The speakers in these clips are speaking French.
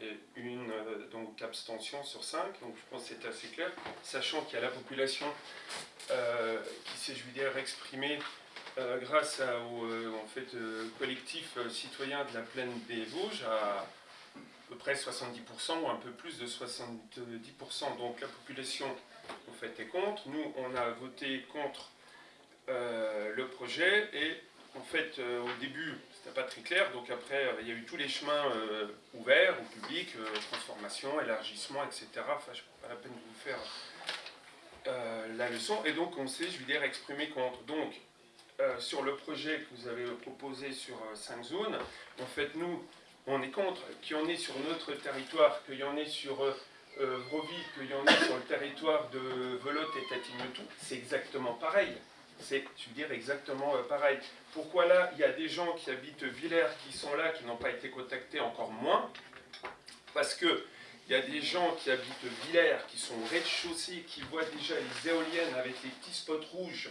et une euh, donc abstention sur 5, donc je pense que c'est assez clair, sachant qu'il y a la population euh, qui s'est, je exprimée euh, grâce au en fait, collectif citoyen de la plaine des Vosges à à peu près 70% ou un peu plus de 70%. Donc la population en fait est contre. Nous, on a voté contre le projet et en fait, au début, c'était pas très clair. Donc après, euh, il y a eu tous les chemins euh, ouverts au public, euh, transformation, élargissement, etc. Enfin, je pas la peine de vous faire la leçon. Et donc, on s'est, je veux dire, exprimé contre. Donc, sur le projet que vous avez proposé sur 5 zones, en fait, nous, on est contre qu'il y en ait sur notre territoire, qu'il y en ait sur Vroville, qu'il y en ait sur le territoire de Velotte et Tatignotou. C'est exactement pareil c'est, veux dire, exactement euh, pareil. Pourquoi là, il y a des gens qui habitent Villers qui sont là, qui n'ont pas été contactés encore moins? Parce que il y a des gens qui habitent Villers, qui sont au rez-de-chaussée, qui voient déjà les éoliennes avec les petits spots rouges,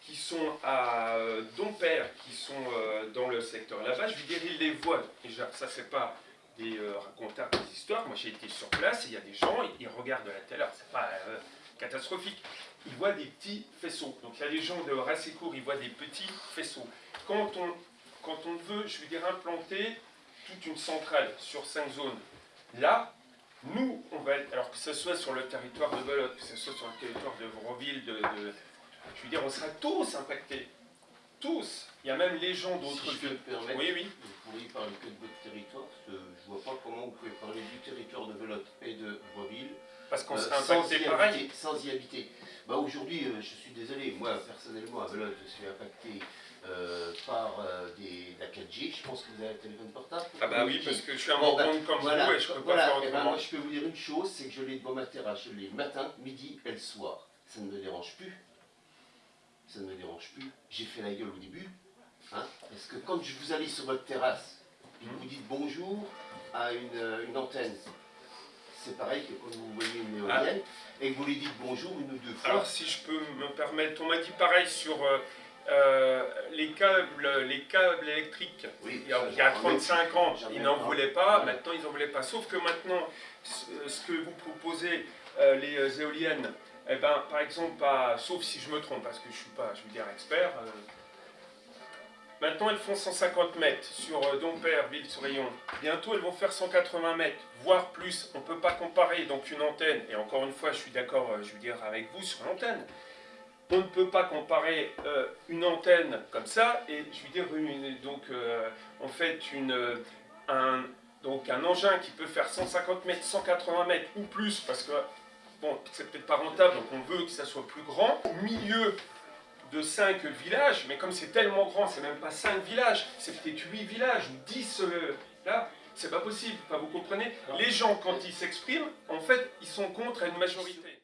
qui sont à euh, Dompère, qui sont euh, dans le secteur là-bas. Je veux dire, ils les voient. Déjà, ça, c'est pas des raconteurs des histoires. Moi, j'ai été sur place, il y a des gens, ils regardent la télé. C'est pas catastrophique ils voient des petits faisceaux. Donc il y a des gens de assez court, ils voient des petits faisceaux. Quand on, quand on veut, je veux dire, implanter toute une centrale sur cinq zones, là, nous, on va être, alors que ce soit sur le territoire de Belote, que ce soit sur le territoire de Vroville, de, je veux dire, on sera tous impactés. Tous. Il y a même les gens d'autres si Oui, oui. Vous pourriez parler que de votre territoire, je ne vois pas comment vous pouvez parler du territoire Parce qu'on euh, pareil. sans y habiter. Bah aujourd'hui, euh, je suis désolé, moi personnellement à je suis impacté euh, par euh, des, la 4G. Je pense que vous avez un téléphone portable. Ah bah oui, parce que je suis un bon, bah, comme vous et je peux pas faire eh ben, moi je peux vous dire une chose, c'est que je l'ai devant ma terrasse, je l'ai matin, midi et le soir. Ça ne me dérange plus. Ça ne me dérange plus. J'ai fait la gueule au début. Hein, parce que quand vous allez sur votre terrasse, et vous dites bonjour à une, une antenne, c'est pareil que quand vous voyez une éolienne ah. et que vous lui dites bonjour une ou deux fois. Alors si je peux me permettre, on m'a dit pareil sur euh, euh, les, câbles, les câbles électriques. Oui, il, y a, 35 ans, ils n'en voulaient pas, maintenant ils n'en voulaient pas. Sauf que maintenant, ce que vous proposez, euh, les éoliennes, eh ben, par exemple, pas, sauf si je me trompe, parce que je ne suis pas, je veux dire, expert, Maintenant, elles font 150 mètres sur euh, Dompère, Ville-sur-Rayon. Bientôt, elles vont faire 180 mètres, voire plus. On ne peut pas comparer donc une antenne, et encore une fois, je suis d'accord, euh, je veux dire, avec vous sur l'antenne. On ne peut pas comparer euh, une antenne comme ça, et je veux dire, donc, en fait, une, un, donc un engin qui peut faire 150 mètres, 180 mètres ou plus, parce que, bon, c'est peut-être pas rentable, donc on veut que ça soit plus grand. Au milieu de 5 villages, mais comme c'est tellement grand, c'est même pas 5 villages, c'est peut-être 8 villages ou 10 euh, là, c'est pas possible, vous comprenez? Les gens, quand ils s'expriment, en fait, ils sont contre une majorité.